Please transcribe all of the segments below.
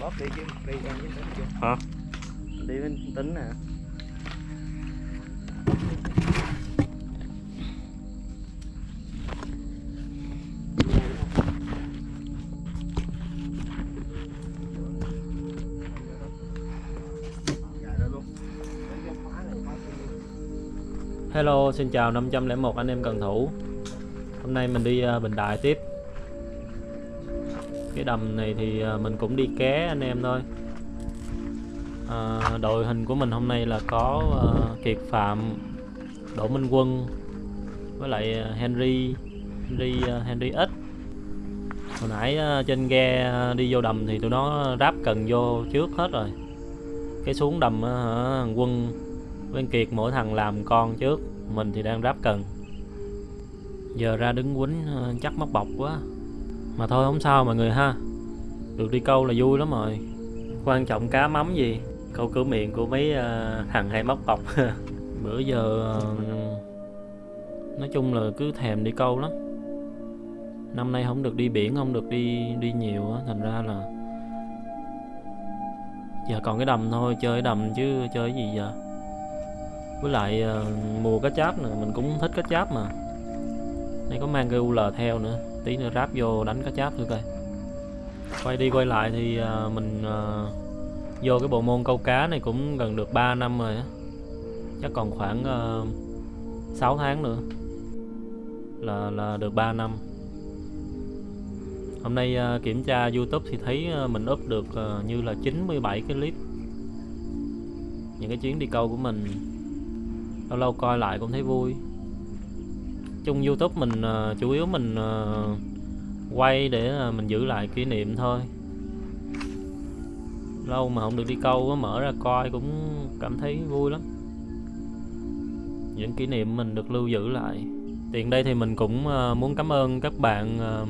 bóp đi chứ đi em với tính chưa? Hả? Đi với tính nè Hello, xin chào 501 anh em cần thủ. Hôm nay mình đi ờ, Bình Đại tiếp cái đầm này thì à, mình cũng đi ké anh em thôi. À, Đội hình của mình hôm nay là có uh, Kiệt Phạm, Đỗ Minh Quân Với lại à, Henry Henry, uh, Henry X. Hồi nãy uh, trên ghe đi vô đầm thì tụi nó ráp cần vô trước hết rồi. Cái xuống đầm uh, thằng Quân với Kiệt mỗi thằng làm con trước Mình thì đang ráp cần. Giờ ra đứng quýnh chắc mất bọc quá. Mà thôi không sao mọi người ha. Được đi câu là vui lắm rồi. Quan trọng cá mắm gì? Câu cửa miệng của mấy uh, thằng hay móc bọc Bữa giờ uh, Nói chung là cứ thèm đi câu lắm. Năm nay không được đi biển Không được đi đi nhiều á Thành ra là Giờ còn cái đầm thôi Chơi đầm chứ chơi cái gì giờ. Với lại uh, mùa cá cháp nữa mình cũng thích cá cháp mà. Đây có mang cái UL theo nữa tí nữa ráp vô đánh cá cháp thử coi. Quay đi quay lại thì à, mình à, vô cái bộ môn câu cá này cũng gần được 3 năm rồi á. Chắc còn khoảng à, 6 tháng nữa là là được 3 năm. Hôm nay kiểm tra YouTube thì thấy mình up được như là 97 cái clip. Những cái chuyến đi câu của mình, lâu lâu coi lại cũng thấy vui chung youtube mình uh, chủ yếu mình uh, quay để uh, mình giữ lại kỷ niệm thôi. Lâu mà không được đi câu mở ra coi cũng cảm thấy vui lắm. Những kỷ niệm mình được lưu giữ lại. Tiện đây thì mình cũng uh, muốn cảm ơn các bạn uh,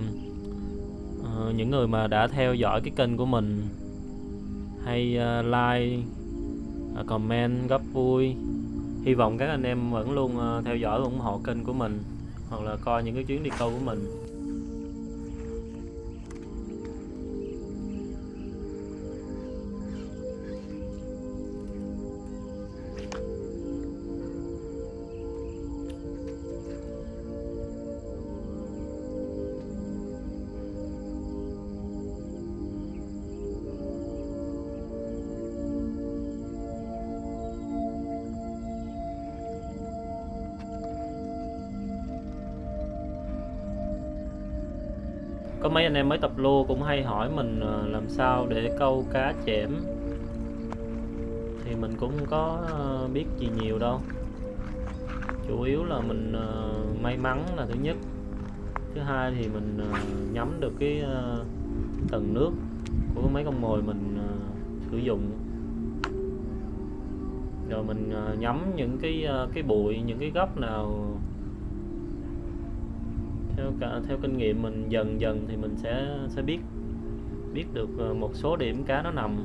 uh, những người mà đã theo dõi cái kênh của mình. Hay uh, like uh, comment góp vui. Hy vọng các anh em vẫn luôn uh, theo dõi và ủng hộ kênh của mình hoặc là coi những cái chuyến đi câu của mình. Có mấy anh em mới tập lô cũng hay hỏi mình ờ, làm sao để câu cá chẽm thì mình cũng có ờ, biết gì nhiều đâu. Chủ yếu là mình ờ, may mắn là thứ nhất. Thứ hai thì mình nhắm được cái tầng nước của mấy con mồi mình sử dụng. Rồi mình nhắm những cái cái bụi, những cái góc nào theo cả, theo kinh nghiệm mình dần dần thì mình sẽ sẽ biết biết được ờ, một số điểm cá nó nằm.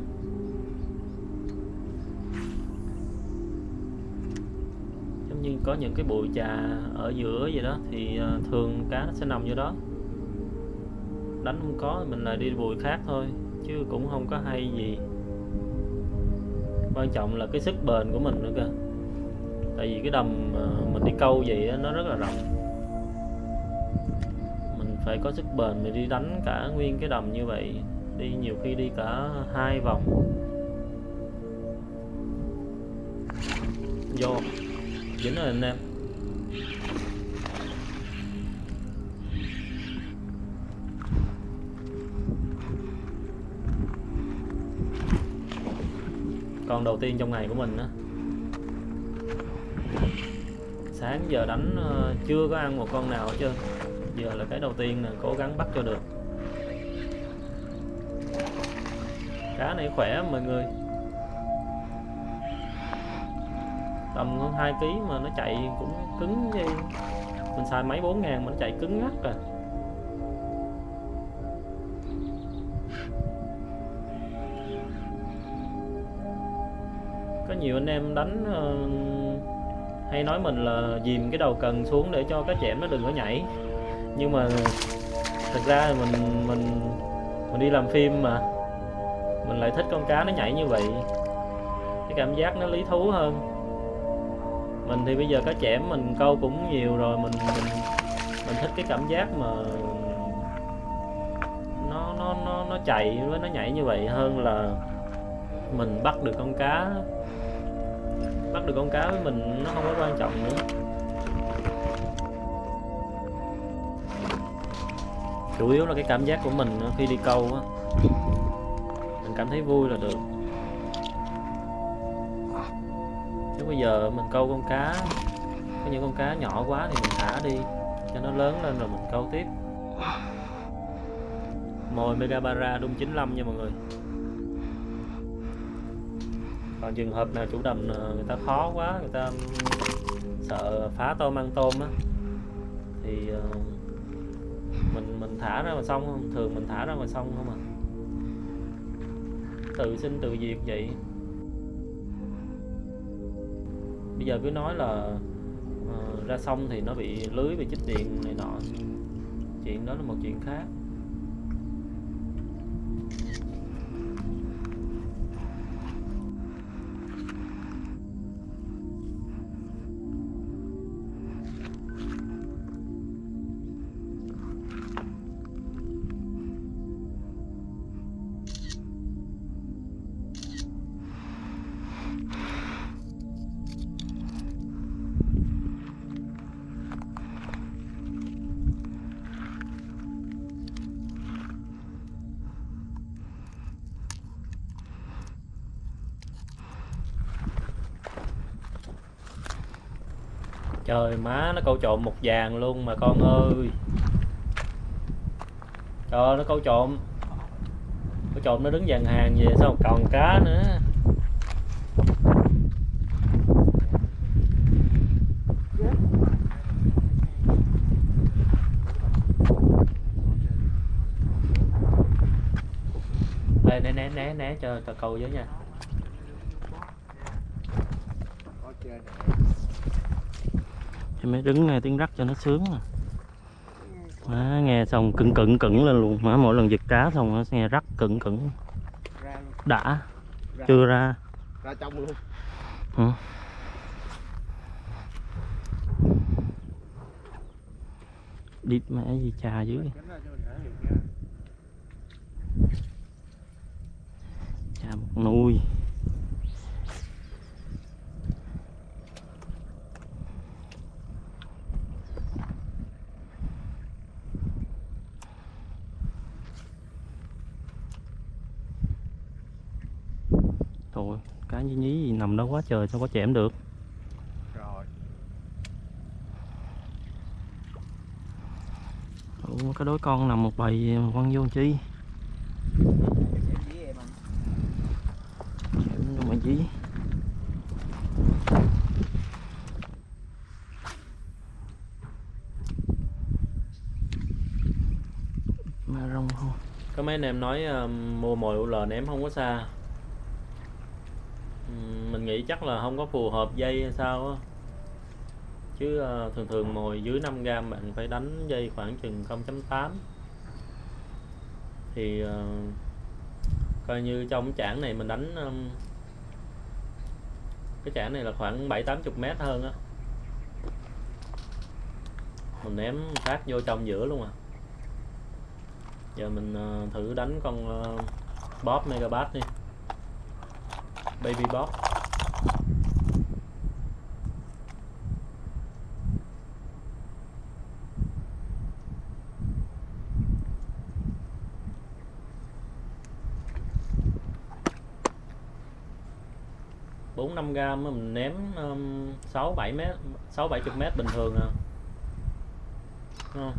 Giống như có những cái bụi trà ở giữa gì đó thì ờ, thường cá nó sẽ nằm vô đó. Đánh không có mình lại đi bụi khác thôi, chứ cũng không có hay gì. Quan trọng là cái sức bền của mình nữa kìa. Tại vì cái đầm ờ, mình đi câu vậy nó rất là rộng phải có sức bền mình đi đánh cả nguyên cái đầm như vậy. Đi nhiều khi đi cả hai vòng. Vô. Dính rồi anh em. Con đầu tiên trong ngày của mình á. Sáng giờ đánh ờ, chưa có ăn một con nào hết trơn giờ là cái đầu tiên là cố gắng bắt cho được. Cá này khỏe mọi người. Tầm hơn 2 kg mà nó chạy cũng cứng như mình xài máy 4 ngàn mà nó chạy cứng ngắt à. Có nhiều anh em đánh uh, hay nói mình là dìm cái đầu cần xuống để cho cá chẽm nó đừng có nhảy nhưng mà thật ra thì mình mình mình đi làm phim mà. Mình lại thích con cá nó nhảy như vậy. Cái cảm giác nó lý thú hơn. Mình thì bây giờ cá chẽm mình câu cũng nhiều rồi, mình mình mình thích cái cảm giác mà nó nó nó nó chạy với nó nhảy như vậy hơn là mình bắt được con cá. Bắt được con cá với mình nó không có quan trọng nữa. Chủ yếu là cái cảm giác của mình ờ, khi đi câu á. Mình cảm thấy vui là được. Chứ bây giờ mình câu con cá có những con cá nhỏ quá thì mình thả đi cho nó lớn lên rồi mình câu tiếp. Mồi megabara đung 95 nha mọi người. Còn trường hợp nào chủ đầm ờ, người ta khó quá người ta sợ phá tôm ăn tôm á thì uh, mình mình thả ra mà xong không? Thường mình thả ra mà xong không à? Tự sinh tự diệt vậy. Bây giờ cứ nói là uh, ra sông thì nó bị lưới bị chích điện này nọ. Chuyện đó là một chuyện khác. Trời má nó câu trộm một vàng luôn mà con ơi. Trời nó câu trộm. Câu trộm nó đứng dàn hàng về sao còn cá nữa. Ê, né né né né cho tao câu với nha cho mấy đứng nghe tiếng rắc cho nó sướng à. Má, nghe xong cứng cứng cứng lên luôn. Má mỗi lần giật cá xong nó nghe rắc cứng cứng đã. Ra, chưa ra. Ra trong luôn. Hả? đi mẹ gì trà dưới Tránh ra cho mình thả được nha. trà một nuôi Thôi, cá nhí quá trời sao có chẻm được? Rồi. Ủa, cái đối con nằm một bầy quăng vô chi? Mà gì mà rong không có mấy anh em nói uh, mua mồi UL ném không có xa nghĩ chắc là không có phù hợp dây hay sao á. Chứ ờ, thường thường mồi dưới 5 gram bạn phải đánh dây khoảng chừng 0.8 thì uh, coi như trong chảng này mình đánh um, cái chảng này là khoảng 7 80 mét hơn á. Mình ném phát vô trong giữa luôn à. Giờ mình uh, thử đánh con uh, bóp megabat đi. Baby bóp 4 5 gram mình ném um, 6 7 m 6 70 m bình thường à. Đúng không?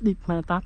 Deep Manatat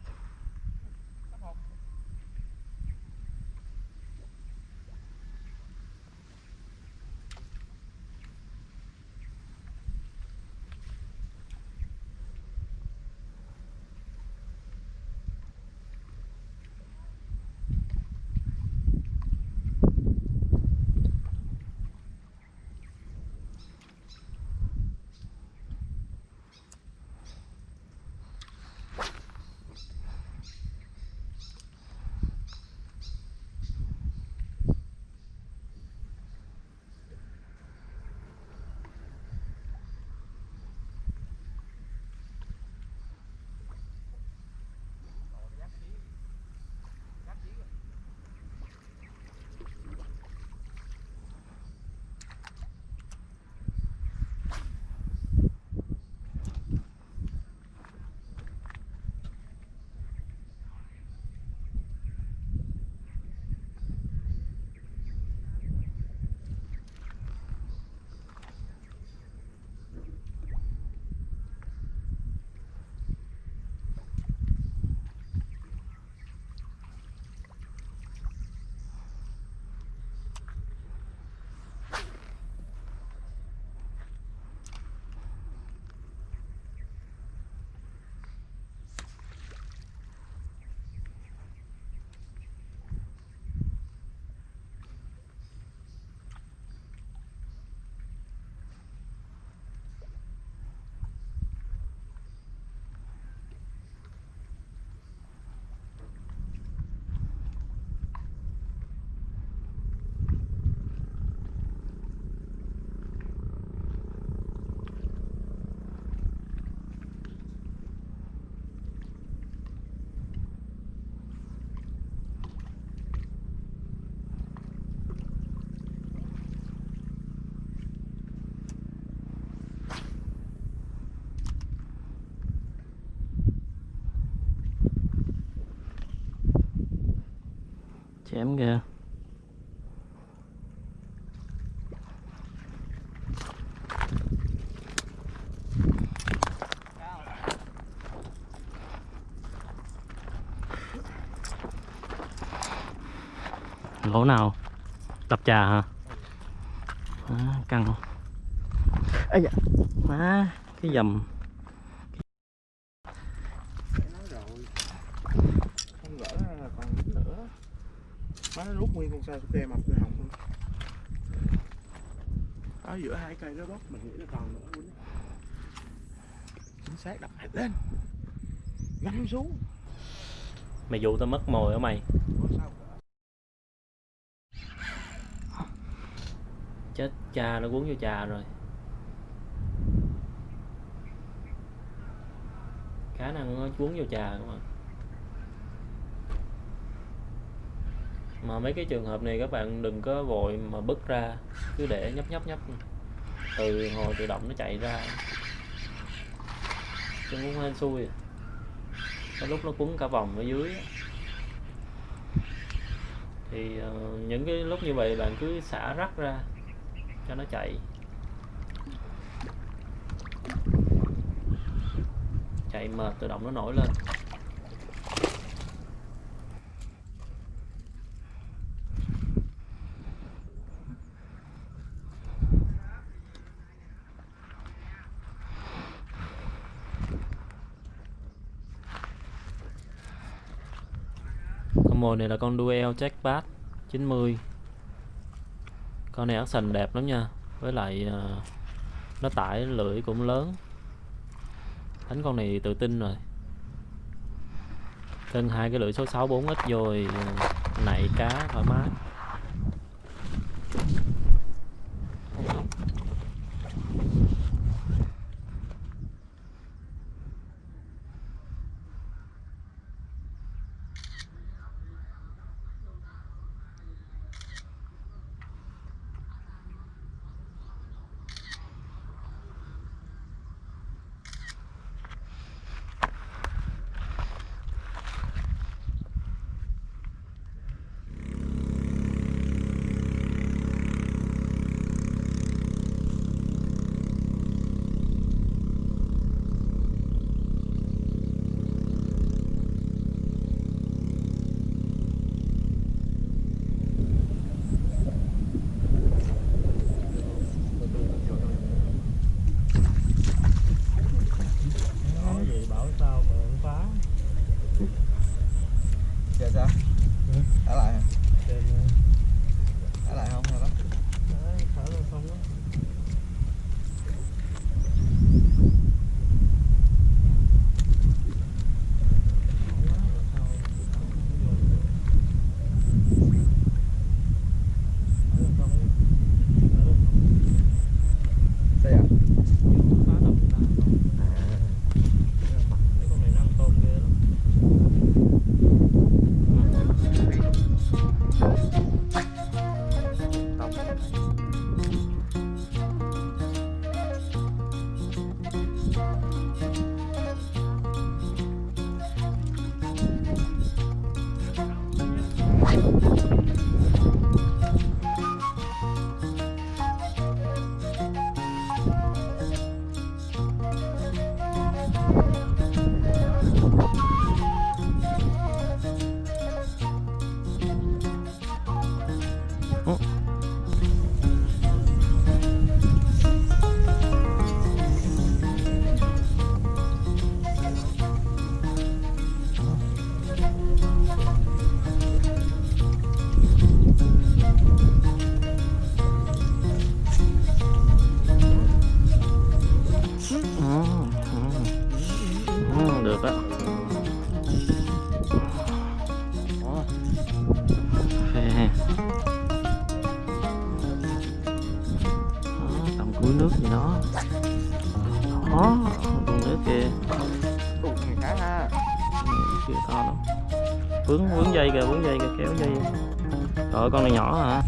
chém kìa. Lỗ nào? Đập trà hả? À, căng. Dạ má cái dầm Phải nói rồi không gỡ ra là còn dính nữa má nó rút nguyên con sao tê mập cái hồng luôn. Ở giữa hai cây đó bóc mình nghĩ là còn nữa Quýnh. chính xác đập hết lên. Ngắm xuống. Mày dụ tao mất mồi hả mày? Chết cha nó cuốn vô trà rồi. Khả năng nó cuốn vô trà các bạn mà mấy cái trường hợp này các bạn đừng có vội mà bứt ra, cứ để nhấp nhấp nhấp. Từ hồi tự động nó chạy ra. Chứ cũng hên xui. Có lúc nó cuốn cả vòng ở dưới. Thì ờ, những cái lúc như vậy bạn cứ xả rắc ra, cho nó chạy. Chạy mệt tự động nó nổi lên. Mồi này là con duel jackpot 90 con này action đẹp lắm nha, với lại ờ, nó tải lưỡi cũng lớn. Đánh con này tự tin rồi. Thân hai cái lưỡi số 64 ít rồi ờ, nảy cá thoải mái Nói gì bảo sao mà không phá giờ sao? Thả lại hả? Nước gì đó. Đó con nước kìa Ủa, ha chưa to đâu vướng vướng dây kìa vướng dây kìa kéo dây trời ơi, con này nhỏ hả?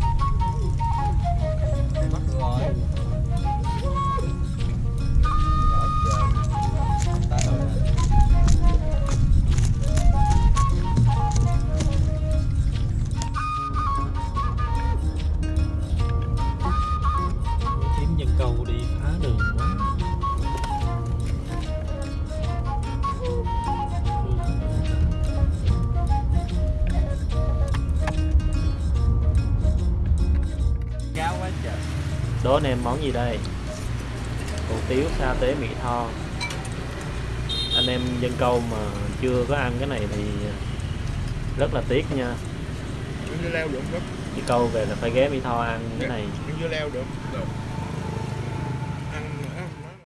câu đi phá đường quá Cao quá trời Đố anh em món gì đây? Hủ tiếu sa tế mì tho Anh em dân câu mà chưa có ăn cái này thì rất là tiếc nha dưa leo được không? Chỉ câu về là phải ghé mì tho ăn cái này dưa leo được, được.